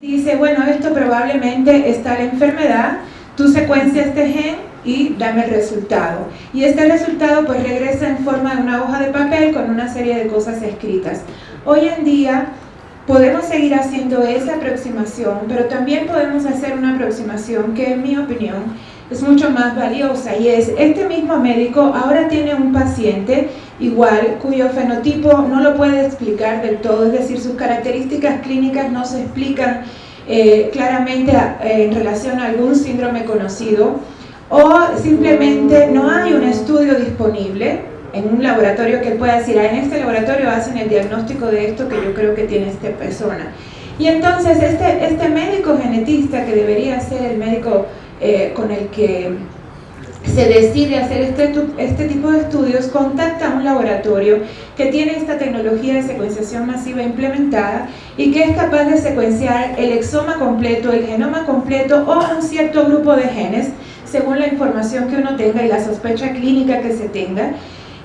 Dice, bueno, esto probablemente está la enfermedad, tú secuencias este gen y dame el resultado. Y este resultado pues regresa en forma de una hoja de papel con una serie de cosas escritas. Hoy en día podemos seguir haciendo esa aproximación, pero también podemos hacer una aproximación que en mi opinión es mucho más valiosa y es, este mismo médico ahora tiene un paciente igual cuyo fenotipo no lo puede explicar del todo, es decir, sus características clínicas no se explican eh, claramente eh, en relación a algún síndrome conocido o simplemente no hay un estudio disponible en un laboratorio que pueda decir, ah, en este laboratorio hacen el diagnóstico de esto que yo creo que tiene esta persona. Y entonces este, este médico genetista que debería ser el médico eh, con el que se decide hacer este, este tipo de estudios, contacta a un laboratorio que tiene esta tecnología de secuenciación masiva implementada y que es capaz de secuenciar el exoma completo, el genoma completo o un cierto grupo de genes, según la información que uno tenga y la sospecha clínica que se tenga.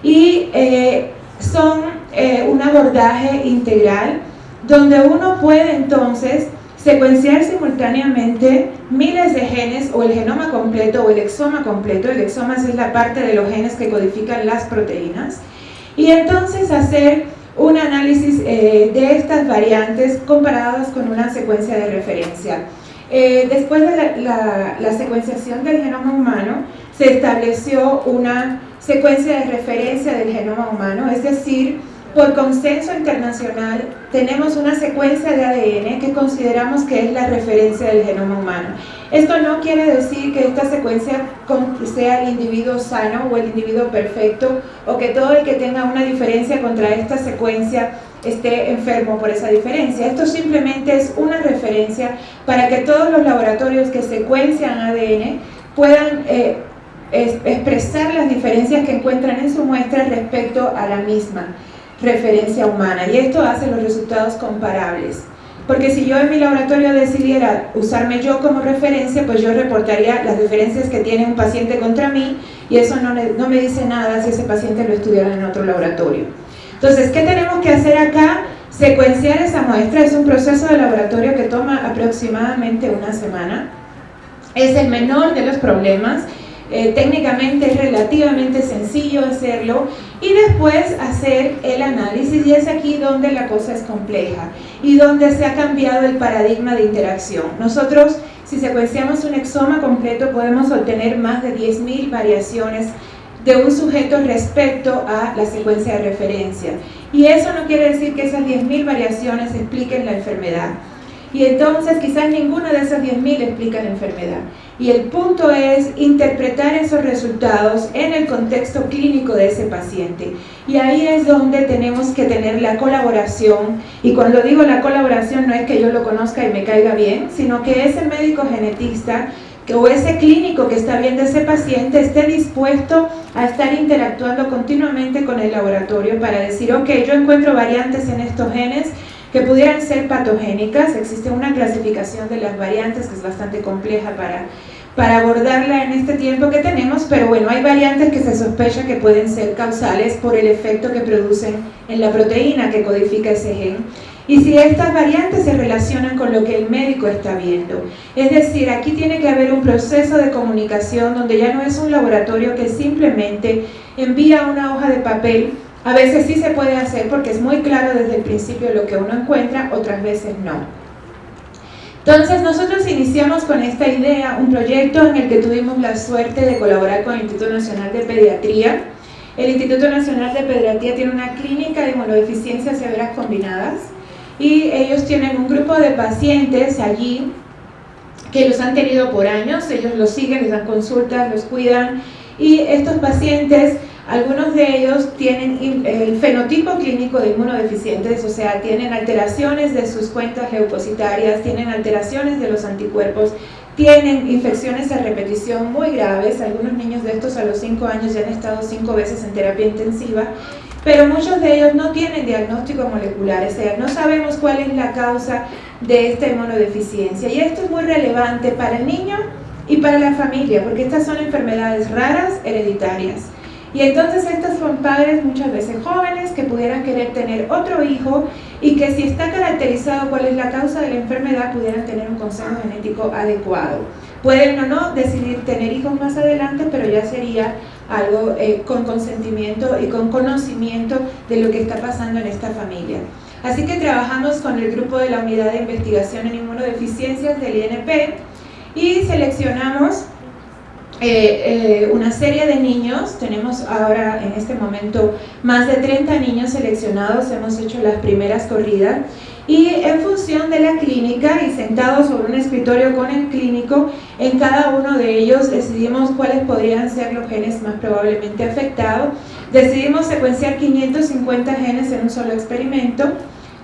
Y eh, son eh, un abordaje integral donde uno puede entonces secuenciar simultáneamente miles de genes o el genoma completo o el exoma completo, el exoma es la parte de los genes que codifican las proteínas, y entonces hacer un análisis eh, de estas variantes comparadas con una secuencia de referencia. Eh, después de la, la secuenciación del genoma humano, se estableció una secuencia de referencia del genoma humano, es decir, por consenso internacional, tenemos una secuencia de ADN que consideramos que es la referencia del genoma humano. Esto no quiere decir que esta secuencia sea el individuo sano o el individuo perfecto, o que todo el que tenga una diferencia contra esta secuencia esté enfermo por esa diferencia. Esto simplemente es una referencia para que todos los laboratorios que secuencian ADN puedan eh, expresar las diferencias que encuentran en su muestra respecto a la misma referencia humana y esto hace los resultados comparables. Porque si yo en mi laboratorio decidiera usarme yo como referencia, pues yo reportaría las diferencias que tiene un paciente contra mí y eso no, no me dice nada si ese paciente lo estudiara en otro laboratorio. Entonces, ¿qué tenemos que hacer acá? Secuenciar esa muestra es un proceso de laboratorio que toma aproximadamente una semana. Es el menor de los problemas eh, técnicamente es relativamente sencillo hacerlo y después hacer el análisis y es aquí donde la cosa es compleja y donde se ha cambiado el paradigma de interacción. Nosotros si secuenciamos un exoma completo podemos obtener más de 10.000 variaciones de un sujeto respecto a la secuencia de referencia y eso no quiere decir que esas 10.000 variaciones expliquen la enfermedad y entonces quizás ninguna de esas 10.000 explica la enfermedad. Y el punto es interpretar esos resultados en el contexto clínico de ese paciente. Y ahí es donde tenemos que tener la colaboración. Y cuando digo la colaboración no es que yo lo conozca y me caiga bien, sino que ese médico genetista que, o ese clínico que está viendo ese paciente esté dispuesto a estar interactuando continuamente con el laboratorio para decir, ok, yo encuentro variantes en estos genes, que pudieran ser patogénicas. Existe una clasificación de las variantes que es bastante compleja para, para abordarla en este tiempo que tenemos, pero bueno, hay variantes que se sospecha que pueden ser causales por el efecto que producen en la proteína que codifica ese gen. Y si estas variantes se relacionan con lo que el médico está viendo. Es decir, aquí tiene que haber un proceso de comunicación donde ya no es un laboratorio que simplemente envía una hoja de papel a veces sí se puede hacer porque es muy claro desde el principio lo que uno encuentra, otras veces no. Entonces nosotros iniciamos con esta idea un proyecto en el que tuvimos la suerte de colaborar con el Instituto Nacional de Pediatría. El Instituto Nacional de Pediatría tiene una clínica de inmunodeficiencias severas combinadas y ellos tienen un grupo de pacientes allí que los han tenido por años, ellos los siguen, les dan consultas, los cuidan y estos pacientes algunos de ellos tienen el fenotipo clínico de inmunodeficientes, o sea, tienen alteraciones de sus cuentas leucocitarias, tienen alteraciones de los anticuerpos, tienen infecciones a repetición muy graves, algunos niños de estos a los 5 años ya han estado 5 veces en terapia intensiva, pero muchos de ellos no tienen diagnóstico molecular, o sea, no sabemos cuál es la causa de esta inmunodeficiencia y esto es muy relevante para el niño y para la familia, porque estas son enfermedades raras hereditarias. Y entonces estos son padres muchas veces jóvenes que pudieran querer tener otro hijo y que si está caracterizado cuál es la causa de la enfermedad pudieran tener un consejo genético adecuado. Pueden o no decidir tener hijos más adelante, pero ya sería algo eh, con consentimiento y con conocimiento de lo que está pasando en esta familia. Así que trabajamos con el grupo de la Unidad de Investigación en Inmunodeficiencias del INP y seleccionamos eh, eh, una serie de niños, tenemos ahora en este momento más de 30 niños seleccionados, hemos hecho las primeras corridas y en función de la clínica y sentados sobre un escritorio con el clínico, en cada uno de ellos decidimos cuáles podrían ser los genes más probablemente afectados. Decidimos secuenciar 550 genes en un solo experimento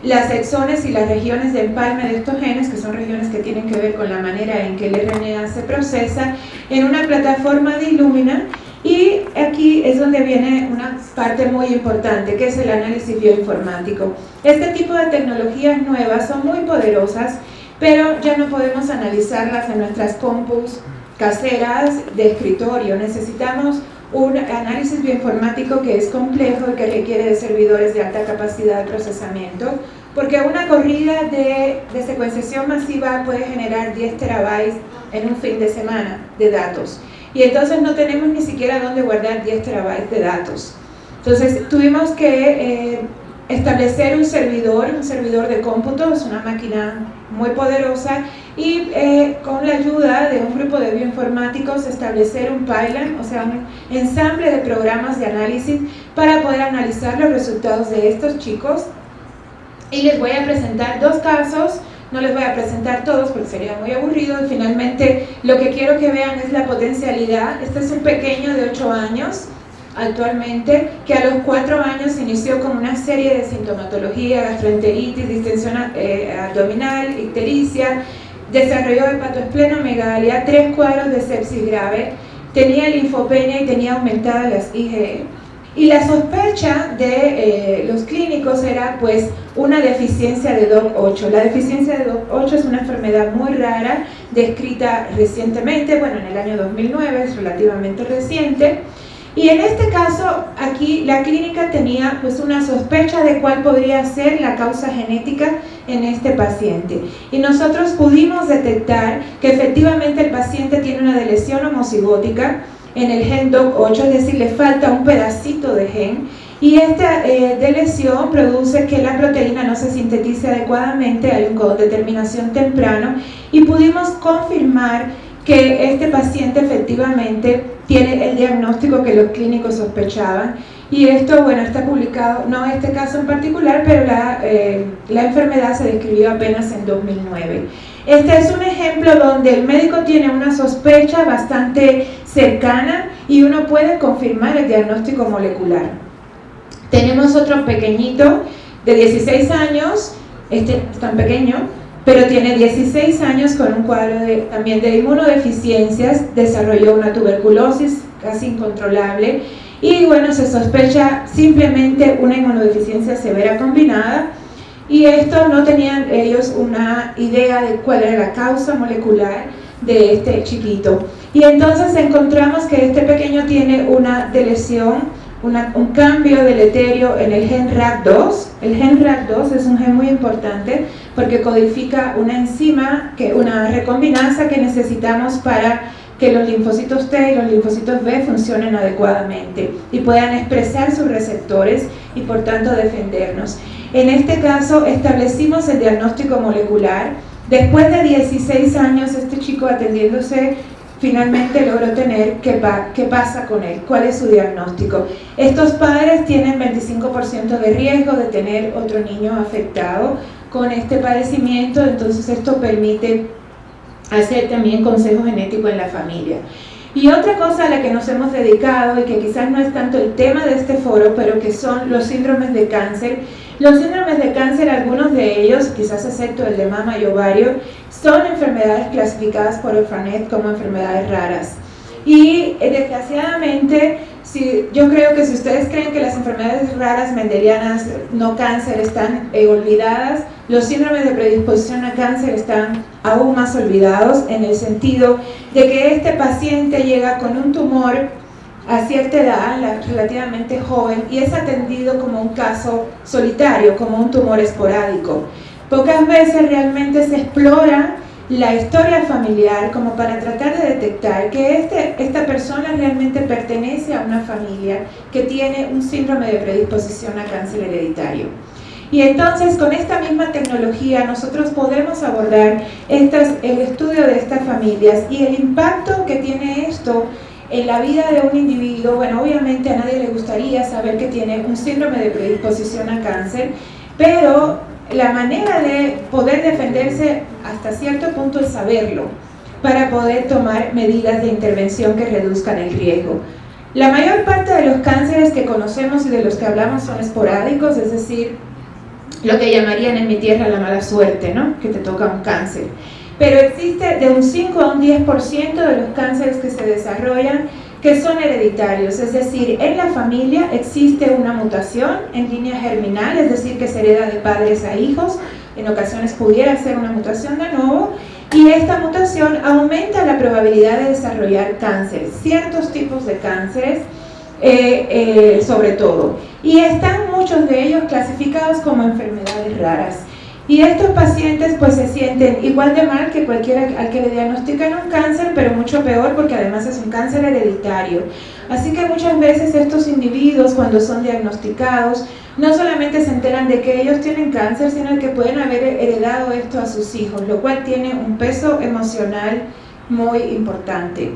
las exones y las regiones de empalme de estos genes, que son regiones que tienen que ver con la manera en que el RNA se procesa, en una plataforma de Illumina y aquí es donde viene una parte muy importante, que es el análisis bioinformático. Este tipo de tecnologías nuevas son muy poderosas, pero ya no podemos analizarlas en nuestras compus caseras de escritorio. Necesitamos un análisis bioinformático que es complejo y que requiere de servidores de alta capacidad de procesamiento, porque una corrida de, de secuenciación masiva puede generar 10 terabytes en un fin de semana de datos. Y entonces no tenemos ni siquiera dónde guardar 10 terabytes de datos. Entonces tuvimos que eh, establecer un servidor, un servidor de cómputo, es una máquina muy poderosa, y eh, con la ayuda de un grupo de bioinformáticos establecer un pipeline, o sea, un ensamble de programas de análisis para poder analizar los resultados de estos chicos. Y les voy a presentar dos casos, no les voy a presentar todos porque sería muy aburrido, finalmente lo que quiero que vean es la potencialidad. Este es un pequeño de 8 años, actualmente, que a los cuatro años inició con una serie de sintomatología, gastroenteritis, distensión eh, abdominal, ictericia, desarrolló hepatoesplenomegalia, tres cuadros de sepsis grave, tenía linfopenia y tenía aumentadas las IgE. Y la sospecha de eh, los clínicos era pues una deficiencia de DOC8. La deficiencia de DOC8 es una enfermedad muy rara, descrita recientemente, bueno en el año 2009, es relativamente reciente, y en este caso, aquí la clínica tenía pues una sospecha de cuál podría ser la causa genética en este paciente. Y nosotros pudimos detectar que efectivamente el paciente tiene una lesión homocigótica en el gen DOC8, es decir, le falta un pedacito de gen y esta eh, produce que la proteína no se sintetice adecuadamente, hay un determinación temprano y pudimos confirmar que este paciente efectivamente tiene el diagnóstico que los clínicos sospechaban y esto, bueno, está publicado, no este caso en particular, pero la, eh, la enfermedad se describió apenas en 2009. Este es un ejemplo donde el médico tiene una sospecha bastante cercana y uno puede confirmar el diagnóstico molecular. Tenemos otro pequeñito de 16 años, este es tan pequeño, pero tiene 16 años con un cuadro de, también de inmunodeficiencias, desarrolló una tuberculosis casi incontrolable y bueno, se sospecha simplemente una inmunodeficiencia severa combinada y esto no tenían ellos una idea de cuál era la causa molecular de este chiquito. Y entonces encontramos que este pequeño tiene una lesión un cambio deleterio en el gen RAC2. El gen RAC2 es un gen muy importante porque codifica una enzima, que, una recombinanza que necesitamos para que los linfocitos T y los linfocitos B funcionen adecuadamente y puedan expresar sus receptores y por tanto defendernos. En este caso establecimos el diagnóstico molecular. Después de 16 años este chico atendiéndose finalmente logró tener qué, qué pasa con él, cuál es su diagnóstico. Estos padres tienen 25% de riesgo de tener otro niño afectado con este padecimiento, entonces esto permite hacer también consejo genético en la familia. Y otra cosa a la que nos hemos dedicado y que quizás no es tanto el tema de este foro, pero que son los síndromes de cáncer. Los síndromes de cáncer, algunos de ellos, quizás excepto el de mama y ovario, son enfermedades clasificadas por el FANET como enfermedades raras. Y eh, desgraciadamente, si, yo creo que si ustedes creen que las enfermedades raras mendelianas, no cáncer, están eh, olvidadas, los síndromes de predisposición a cáncer están aún más olvidados en el sentido de que este paciente llega con un tumor a cierta edad, relativamente joven, y es atendido como un caso solitario, como un tumor esporádico. Pocas veces realmente se explora la historia familiar como para tratar de detectar que este, esta persona realmente pertenece a una familia que tiene un síndrome de predisposición a cáncer hereditario. Y entonces con esta misma tecnología nosotros podemos abordar estas, el estudio de estas familias y el impacto que tiene esto en la vida de un individuo, bueno, obviamente a nadie le gustaría saber que tiene un síndrome de predisposición a cáncer, pero la manera de poder defenderse hasta cierto punto es saberlo, para poder tomar medidas de intervención que reduzcan el riesgo. La mayor parte de los cánceres que conocemos y de los que hablamos son esporádicos, es decir, lo que llamarían en mi tierra la mala suerte, ¿no? que te toca un cáncer. Pero existe de un 5 a un 10% de los cánceres que se desarrollan que son hereditarios, es decir, en la familia existe una mutación en línea germinal, es decir, que se hereda de padres a hijos, en ocasiones pudiera ser una mutación de nuevo, y esta mutación aumenta la probabilidad de desarrollar cáncer, ciertos tipos de cánceres, eh, eh, sobre todo. Y están muchos de ellos clasificados como enfermedades raras. Y estos pacientes pues se sienten igual de mal que cualquiera al que le diagnostican un cáncer, pero mucho peor porque además es un cáncer hereditario. Así que muchas veces estos individuos cuando son diagnosticados no solamente se enteran de que ellos tienen cáncer, sino que pueden haber heredado esto a sus hijos, lo cual tiene un peso emocional muy importante.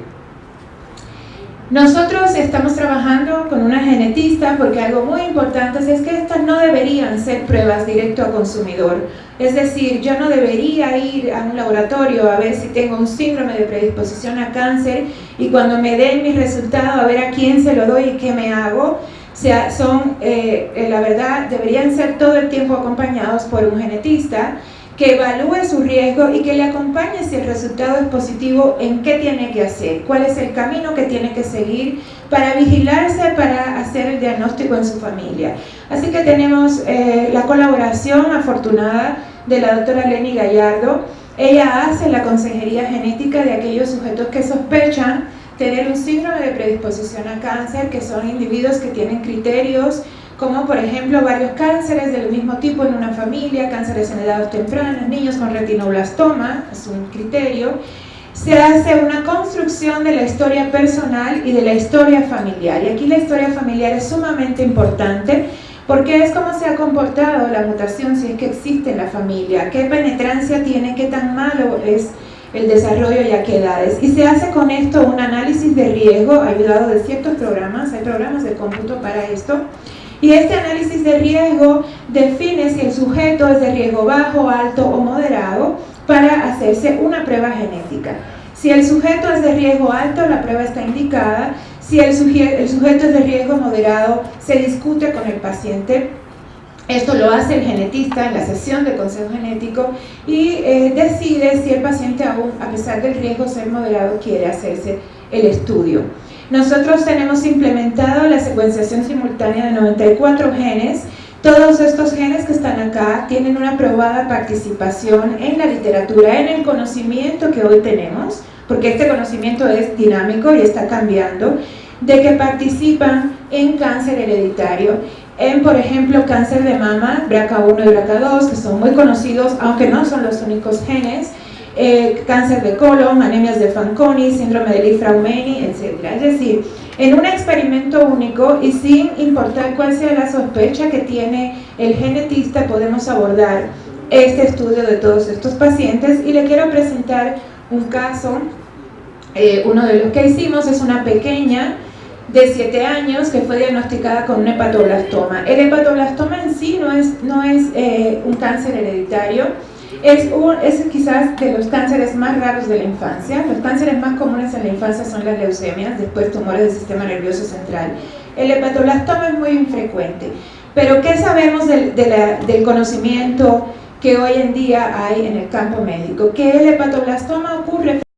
Nosotros estamos trabajando con una genetista porque algo muy importante es que estas no deberían ser pruebas directo a consumidor. Es decir, yo no debería ir a un laboratorio a ver si tengo un síndrome de predisposición a cáncer y cuando me den mi resultado a ver a quién se lo doy y qué me hago. O sea, son, eh, la verdad, deberían ser todo el tiempo acompañados por un genetista que evalúe su riesgo y que le acompañe si el resultado es positivo en qué tiene que hacer, cuál es el camino que tiene que seguir para vigilarse, para hacer el diagnóstico en su familia. Así que tenemos eh, la colaboración afortunada de la doctora Lenny Gallardo. Ella hace la consejería genética de aquellos sujetos que sospechan tener un síndrome de predisposición a cáncer, que son individuos que tienen criterios como por ejemplo varios cánceres del mismo tipo en una familia, cánceres en edades tempranas, niños con retinoblastoma, es un criterio, se hace una construcción de la historia personal y de la historia familiar. Y aquí la historia familiar es sumamente importante porque es cómo se ha comportado la mutación si es que existe en la familia, qué penetrancia tiene, qué tan malo es el desarrollo y a qué edades. Y se hace con esto un análisis de riesgo ayudado de ciertos programas, hay programas de cómputo para esto, y este análisis de riesgo define si el sujeto es de riesgo bajo, alto o moderado para hacerse una prueba genética. Si el sujeto es de riesgo alto, la prueba está indicada. Si el, sujeto es de riesgo moderado, se discute con el paciente esto lo hace el genetista en la sesión de consejo genético y eh, decide si el paciente aún, a pesar del riesgo ser moderado, quiere hacerse el estudio. Nosotros tenemos implementado la secuenciación simultánea de 94 genes. Todos estos genes que están acá tienen una probada participación en la literatura, en el conocimiento que hoy tenemos, porque este conocimiento es dinámico y está cambiando, de que participan en cáncer hereditario, en por ejemplo cáncer de mama, BRCA1 y BRCA2, que son muy conocidos, aunque no son los únicos genes, eh, cáncer de colon, anemias de Fanconi, síndrome de Li-Fraumeni, etc. Es decir, en un experimento único y sin importar cuál sea la sospecha que tiene el genetista, podemos abordar este estudio de todos estos pacientes y le quiero presentar un caso, eh, uno de los que hicimos es una pequeña de 7 años que fue diagnosticada con un hepatoblastoma. El hepatoblastoma en sí no es, no es eh, un cáncer hereditario, es, es quizás de los cánceres más raros de la infancia. Los cánceres más comunes en la infancia son las leucemias, después tumores del sistema nervioso central. El hepatoblastoma es muy infrecuente. Pero ¿qué sabemos del, del conocimiento que hoy en día hay en el campo médico? Que el hepatoblastoma ocurre